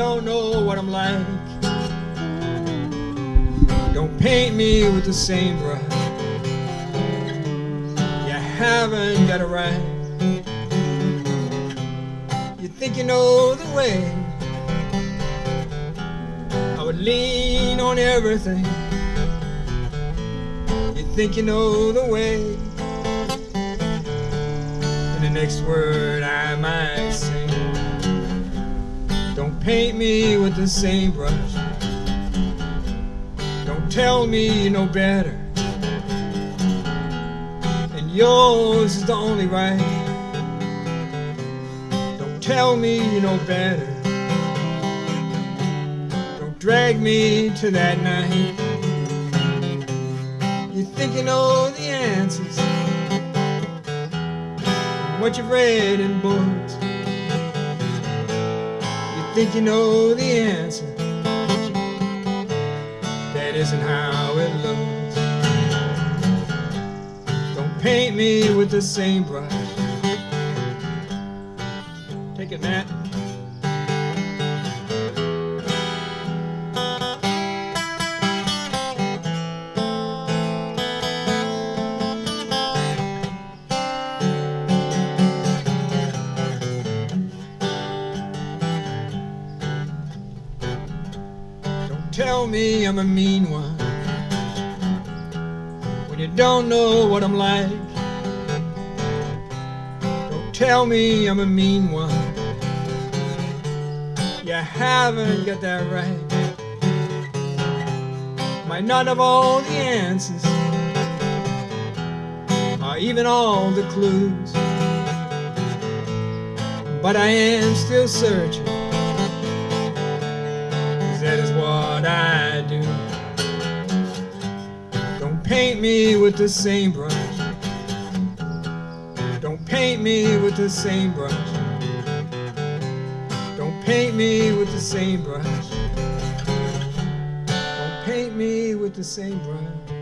don't know what I'm like. Don't paint me with the same brush. You haven't got it right. You think you know the way. I would lean on everything. You think you know the way. And the next word I might paint me with the same brush. Don't tell me you know better. And yours is the only right. Don't tell me you know better. Don't drag me to that night. You think you know the answers. What you've read in books. Think you know the answer. That isn't how it looks. Don't paint me with the same brush. Take it, Matt. Tell me I'm a mean one when you don't know what I'm like. Don't tell me I'm a mean one. You haven't got that right. Might not have all the answers, or even all the clues. But I am still searching. Paint me with the same brush. Don't paint me with the same brush. Don't paint me with the same brush. Don't paint me with the same brush.